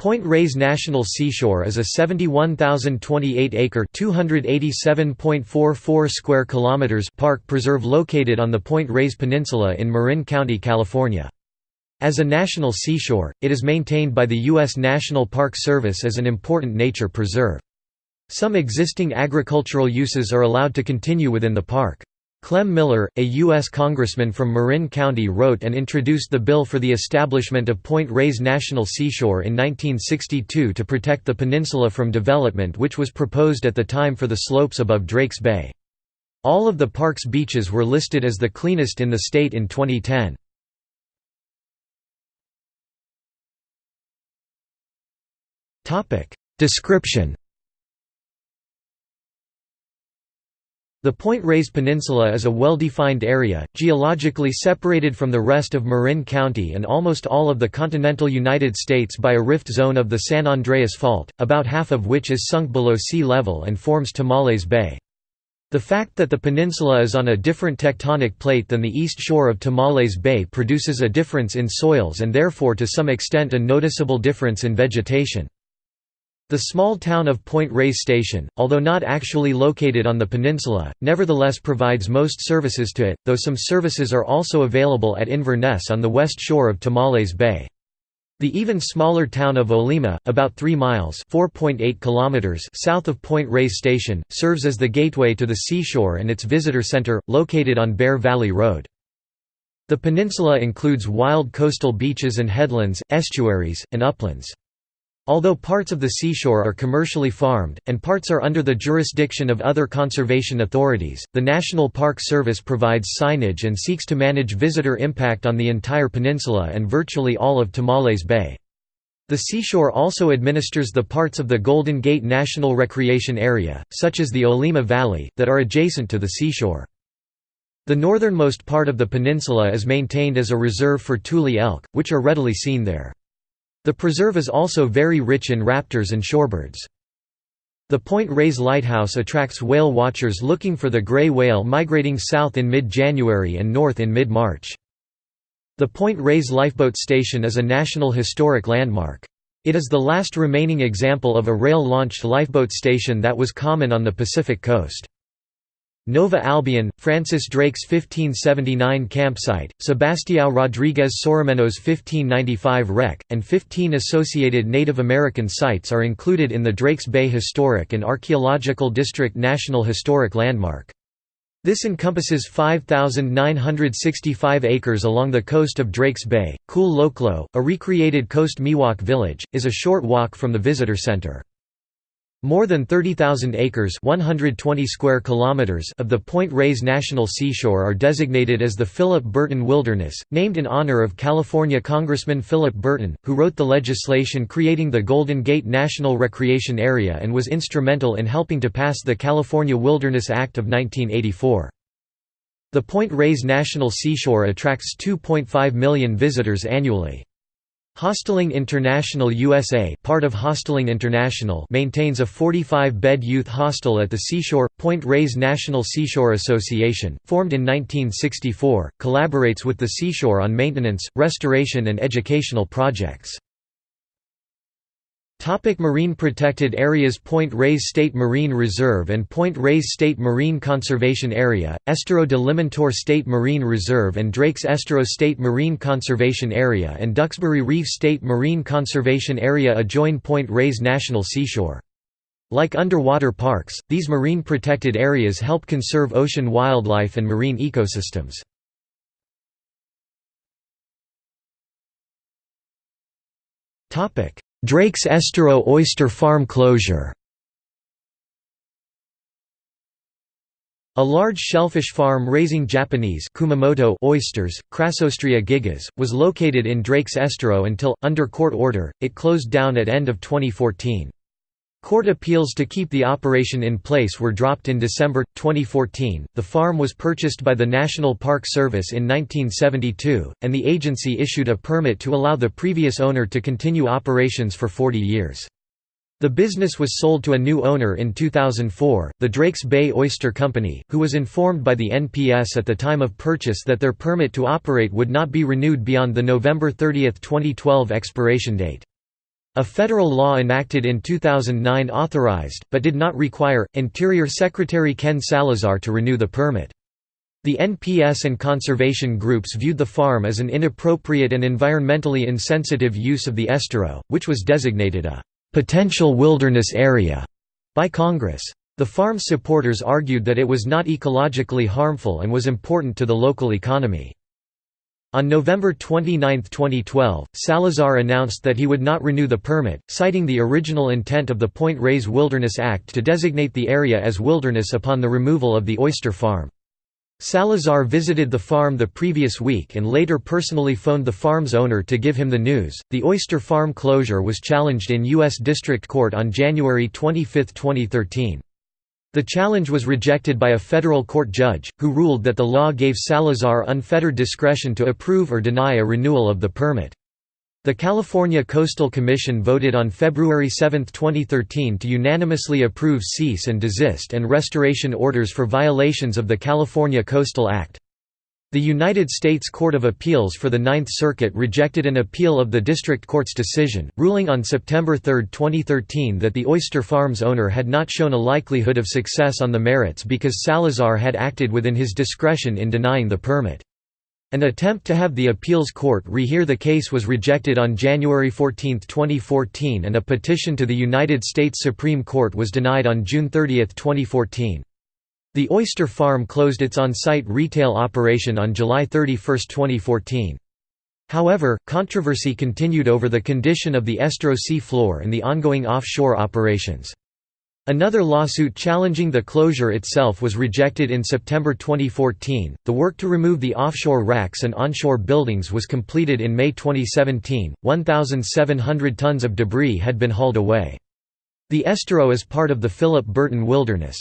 Point Reyes National Seashore is a 71,028-acre (287.44 square kilometers) park preserve located on the Point Reyes Peninsula in Marin County, California. As a national seashore, it is maintained by the U.S. National Park Service as an important nature preserve. Some existing agricultural uses are allowed to continue within the park. Clem Miller, a U.S. congressman from Marin County wrote and introduced the bill for the establishment of Point Reyes National Seashore in 1962 to protect the peninsula from development which was proposed at the time for the slopes above Drakes Bay. All of the park's beaches were listed as the cleanest in the state in 2010. Description The Point Reyes Peninsula is a well-defined area, geologically separated from the rest of Marin County and almost all of the continental United States by a rift zone of the San Andreas Fault, about half of which is sunk below sea level and forms Tomales Bay. The fact that the peninsula is on a different tectonic plate than the east shore of Tomales Bay produces a difference in soils and therefore to some extent a noticeable difference in vegetation. The small town of Point Reyes Station, although not actually located on the peninsula, nevertheless provides most services to it, though some services are also available at Inverness on the west shore of Tomales Bay. The even smaller town of Olema, about 3 miles kilometers south of Point Reyes Station, serves as the gateway to the seashore and its visitor center, located on Bear Valley Road. The peninsula includes wild coastal beaches and headlands, estuaries, and uplands. Although parts of the seashore are commercially farmed, and parts are under the jurisdiction of other conservation authorities, the National Park Service provides signage and seeks to manage visitor impact on the entire peninsula and virtually all of Tomales Bay. The seashore also administers the parts of the Golden Gate National Recreation Area, such as the Olema Valley, that are adjacent to the seashore. The northernmost part of the peninsula is maintained as a reserve for tule elk, which are readily seen there. The preserve is also very rich in raptors and shorebirds. The Point Reyes Lighthouse attracts whale watchers looking for the gray whale migrating south in mid-January and north in mid-March. The Point Reyes Lifeboat Station is a National Historic Landmark. It is the last remaining example of a rail-launched lifeboat station that was common on the Pacific coast. Nova Albion, Francis Drake's 1579 campsite, Sebastião Rodrigues Soromenho's 1595 wreck, and 15 associated Native American sites are included in the Drakes Bay Historic and Archaeological District National Historic Landmark. This encompasses 5,965 acres along the coast of Drakes Bay. Kule Loklo, a recreated Coast Miwok village, is a short walk from the visitor center. More than 30,000 acres 120 square kilometers of the Point Reyes National Seashore are designated as the Philip Burton Wilderness, named in honor of California Congressman Philip Burton, who wrote the legislation creating the Golden Gate National Recreation Area and was instrumental in helping to pass the California Wilderness Act of 1984. The Point Reyes National Seashore attracts 2.5 million visitors annually. Hosteling International USA part of Hosteling International maintains a 45-bed youth hostel at the Seashore. Point Reyes National Seashore Association, formed in 1964, collaborates with the seashore on maintenance, restoration and educational projects. Topic marine protected areas Point Reyes State Marine Reserve and Point Reyes State Marine Conservation Area, Estero de Limantour State Marine Reserve and Drake's Estero State Marine Conservation Area and Duxbury Reef State Marine Conservation Area adjoin Point Reyes National Seashore. Like underwater parks, these marine protected areas help conserve ocean wildlife and marine ecosystems. Topic Drake's Estero Oyster Farm closure A large shellfish farm raising Japanese Kumamoto oysters, Crassostrea gigas, was located in Drake's Estero until, under court order, it closed down at end of 2014. Court appeals to keep the operation in place were dropped in December 2014. The farm was purchased by the National Park Service in 1972, and the agency issued a permit to allow the previous owner to continue operations for 40 years. The business was sold to a new owner in 2004, the Drakes Bay Oyster Company, who was informed by the NPS at the time of purchase that their permit to operate would not be renewed beyond the November 30, 2012 expiration date. A federal law enacted in 2009 authorized, but did not require, Interior Secretary Ken Salazar to renew the permit. The NPS and conservation groups viewed the farm as an inappropriate and environmentally insensitive use of the estero, which was designated a «potential wilderness area» by Congress. The farm's supporters argued that it was not ecologically harmful and was important to the local economy. On November 29, 2012, Salazar announced that he would not renew the permit, citing the original intent of the Point Reyes Wilderness Act to designate the area as wilderness upon the removal of the oyster farm. Salazar visited the farm the previous week and later personally phoned the farm's owner to give him the news. The oyster farm closure was challenged in U.S. District Court on January 25, 2013. The challenge was rejected by a federal court judge, who ruled that the law gave Salazar unfettered discretion to approve or deny a renewal of the permit. The California Coastal Commission voted on February 7, 2013 to unanimously approve cease and desist and restoration orders for violations of the California Coastal Act. The United States Court of Appeals for the Ninth Circuit rejected an appeal of the district court's decision, ruling on September 3, 2013 that the oyster farm's owner had not shown a likelihood of success on the merits because Salazar had acted within his discretion in denying the permit. An attempt to have the appeals court rehear the case was rejected on January 14, 2014 and a petition to the United States Supreme Court was denied on June 30, 2014. The oyster farm closed its on-site retail operation on July 31, 2014. However, controversy continued over the condition of the Estero sea floor and the ongoing offshore operations. Another lawsuit challenging the closure itself was rejected in September 2014. The work to remove the offshore racks and onshore buildings was completed in May 2017. 1,700 tons of debris had been hauled away. The estero is part of the Philip Burton Wilderness.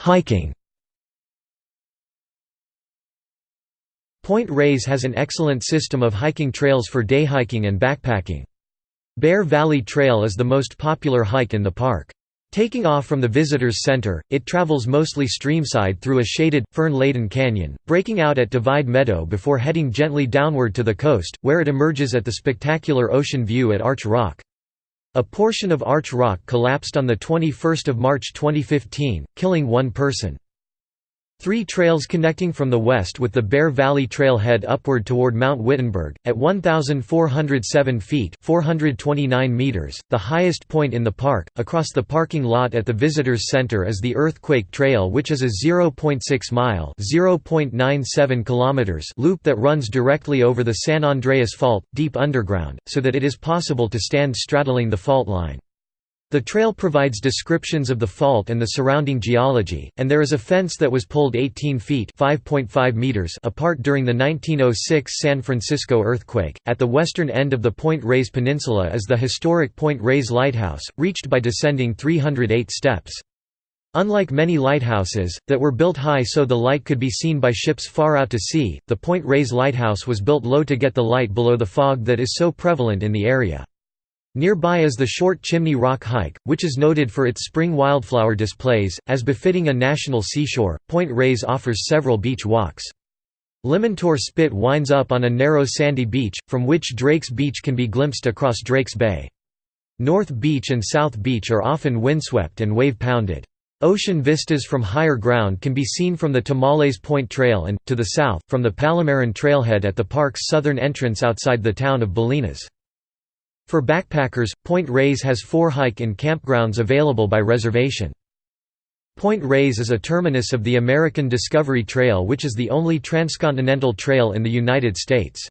Hiking Point Reyes has an excellent system of hiking trails for day hiking and backpacking. Bear Valley Trail is the most popular hike in the park. Taking off from the Visitors Center, it travels mostly streamside through a shaded, fern-laden canyon, breaking out at Divide Meadow before heading gently downward to the coast, where it emerges at the spectacular ocean view at Arch Rock. A portion of Arch Rock collapsed on 21 March 2015, killing one person. Three trails connecting from the west with the Bear Valley Trailhead upward toward Mount Wittenberg, at 1,407 feet 429 meters, the highest point in the park. Across the parking lot at the Visitors Center is the Earthquake Trail which is a 0.6-mile kilometers loop that runs directly over the San Andreas Fault, deep underground, so that it is possible to stand straddling the fault line. The trail provides descriptions of the fault and the surrounding geology, and there is a fence that was pulled 18 feet meters apart during the 1906 San Francisco earthquake. At the western end of the Point Reyes Peninsula is the historic Point Reyes Lighthouse, reached by descending 308 steps. Unlike many lighthouses, that were built high so the light could be seen by ships far out to sea, the Point Reyes Lighthouse was built low to get the light below the fog that is so prevalent in the area. Nearby is the Short Chimney Rock Hike, which is noted for its spring wildflower displays. As befitting a national seashore, Point Reyes offers several beach walks. Limantour Spit winds up on a narrow sandy beach, from which Drake's Beach can be glimpsed across Drake's Bay. North Beach and South Beach are often windswept and wave-pounded. Ocean vistas from higher ground can be seen from the Tomales Point Trail and, to the south, from the Palomarin Trailhead at the park's southern entrance outside the town of Bolinas. For backpackers, Point Reyes has four hike-in campgrounds available by reservation. Point Reyes is a terminus of the American Discovery Trail which is the only transcontinental trail in the United States.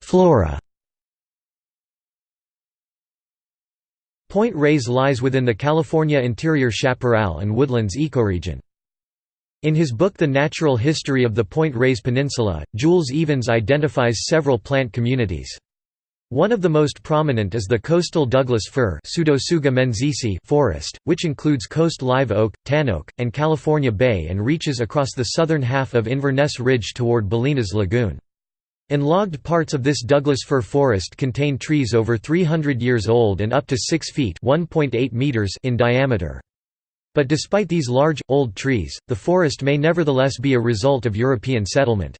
Flora Point Reyes lies within the California interior chaparral and woodlands ecoregion. In his book The Natural History of the Point Reyes Peninsula, Jules Evans identifies several plant communities. One of the most prominent is the coastal Douglas fir forest, which includes coast live oak, tan oak, and California Bay and reaches across the southern half of Inverness Ridge toward Bolinas Lagoon. Enlogged parts of this Douglas fir forest contain trees over 300 years old and up to 6 feet meters in diameter. But despite these large, old trees, the forest may nevertheless be a result of European settlement.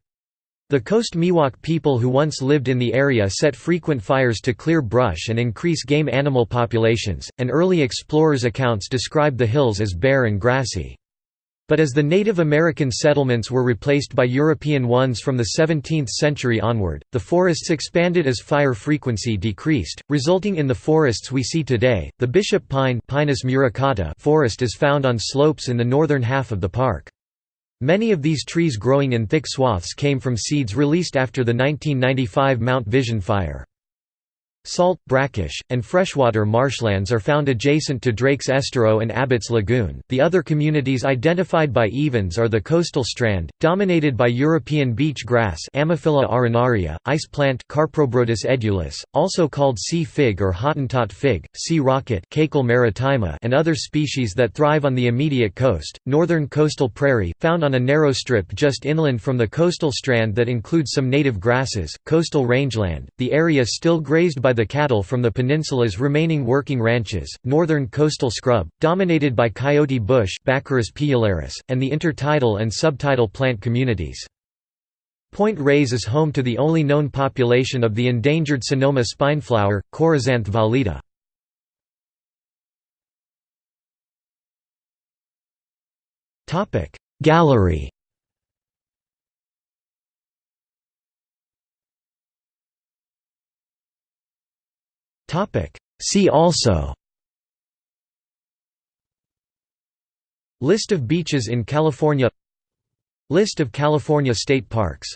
The Coast Miwok people who once lived in the area set frequent fires to clear brush and increase game animal populations, and early explorers' accounts describe the hills as bare and grassy. But as the Native American settlements were replaced by European ones from the 17th century onward, the forests expanded as fire frequency decreased, resulting in the forests we see today. The bishop pine Pinus muricata forest is found on slopes in the northern half of the park. Many of these trees growing in thick swaths came from seeds released after the 1995 Mount Vision fire. Salt, brackish, and freshwater marshlands are found adjacent to Drake's Estero and Abbott's Lagoon. The other communities identified by Evans are the coastal strand, dominated by European beach grass Ammophila arenaria, ice plant Carpobrotus edulis, also called sea fig or Hottentot fig, sea rocket Cakile maritima, and other species that thrive on the immediate coast. Northern coastal prairie, found on a narrow strip just inland from the coastal strand that includes some native grasses, coastal rangeland. The area still grazed by by the cattle from the peninsula's remaining working ranches, northern coastal scrub, dominated by coyote bush and the intertidal and subtidal plant communities. Point Reyes is home to the only known population of the endangered Sonoma spineflower, Chorizanthe valida. Gallery See also List of beaches in California List of California state parks